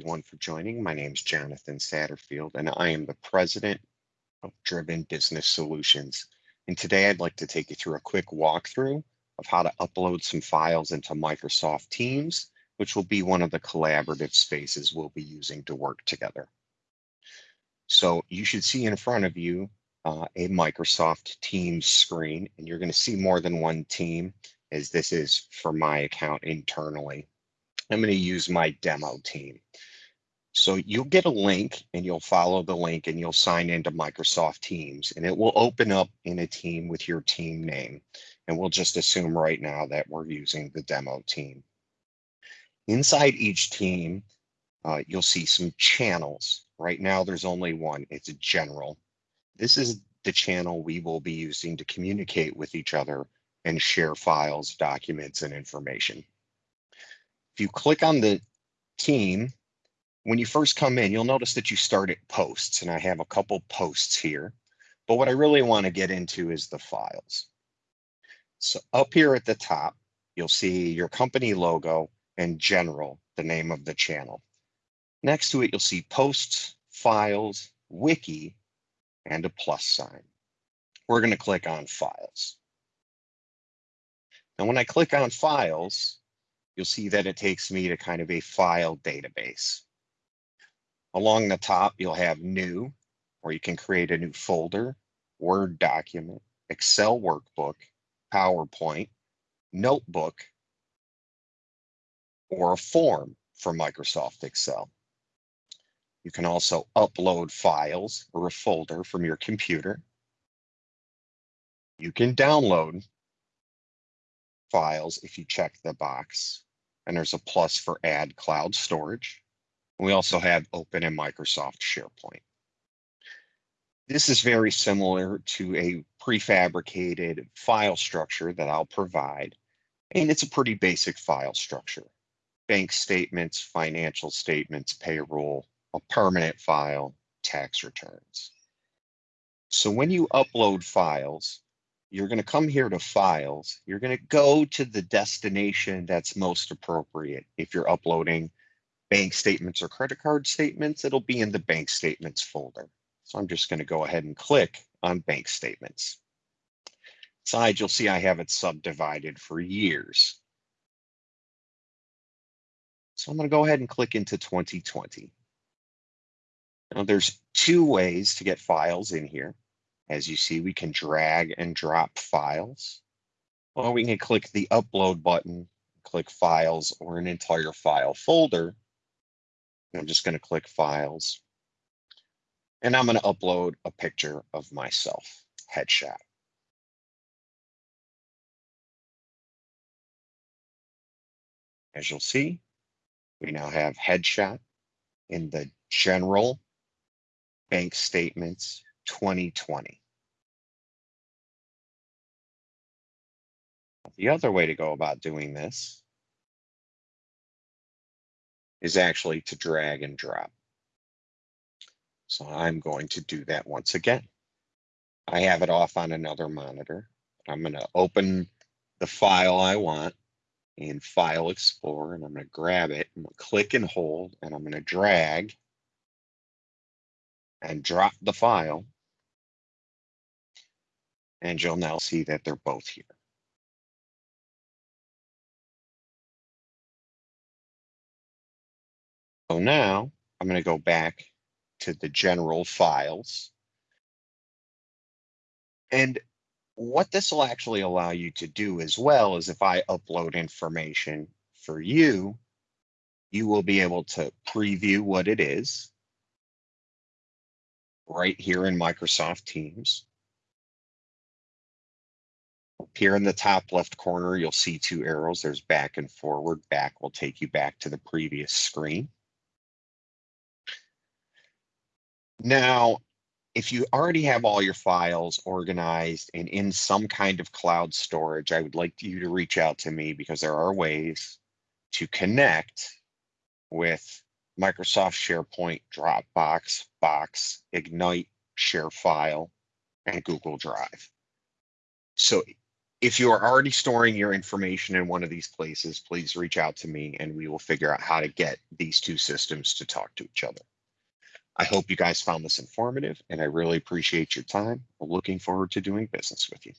everyone for joining. My name is Jonathan Satterfield, and I am the president of Driven Business Solutions. And today I'd like to take you through a quick walkthrough of how to upload some files into Microsoft Teams, which will be one of the collaborative spaces we'll be using to work together. So you should see in front of you uh, a Microsoft Teams screen, and you're going to see more than one team as this is for my account internally. I'm going to use my demo team. So you'll get a link and you'll follow the link and you'll sign into Microsoft Teams and it will open up in a team with your team name. And we'll just assume right now that we're using the demo team. Inside each team, uh, you'll see some channels. Right now, there's only one. It's a general. This is the channel we will be using to communicate with each other and share files, documents, and information. If you click on the team, when you first come in, you'll notice that you start at posts, and I have a couple posts here. But what I really want to get into is the files. So up here at the top, you'll see your company logo and general, the name of the channel. Next to it, you'll see posts, files, wiki, and a plus sign. We're going to click on files. And when I click on files, you'll see that it takes me to kind of a file database. Along the top, you'll have new, where you can create a new folder, Word document, Excel workbook, PowerPoint, notebook, or a form for Microsoft Excel. You can also upload files or a folder from your computer. You can download files if you check the box. And there's a plus for add cloud storage. We also have open in Microsoft SharePoint. This is very similar to a prefabricated file structure that I'll provide. And it's a pretty basic file structure. Bank statements, financial statements, payroll, a permanent file, tax returns. So when you upload files, you're going to come here to files. You're going to go to the destination that's most appropriate. If you're uploading bank statements or credit card statements, it'll be in the bank statements folder. So I'm just going to go ahead and click on bank statements. Side, you'll see I have it subdivided for years. So I'm going to go ahead and click into 2020. Now there's two ways to get files in here. As you see, we can drag and drop files, or we can click the upload button, click files or an entire file folder. I'm just going to click files. And I'm going to upload a picture of myself, headshot. As you'll see, we now have headshot in the general bank statements 2020. The other way to go about doing this is actually to drag and drop. So I'm going to do that once again. I have it off on another monitor. I'm going to open the file I want in File Explorer, and I'm going to grab it. I'm going to click and hold, and I'm going to drag and drop the file. And you'll now see that they're both here. So now I'm going to go back to the general files. And what this will actually allow you to do as well is if I upload information for you, you will be able to preview what it is right here in Microsoft Teams. Here in the top left corner, you'll see two arrows. There's back and forward. Back will take you back to the previous screen. Now, if you already have all your files organized and in some kind of cloud storage, I would like you to reach out to me because there are ways to connect with Microsoft SharePoint, Dropbox, Box, Egnyte, ShareFile, and Google Drive. So If you are already storing your information in one of these places, please reach out to me and we will figure out how to get these two systems to talk to each other. I hope you guys found this informative and I really appreciate your time. I'm looking forward to doing business with you.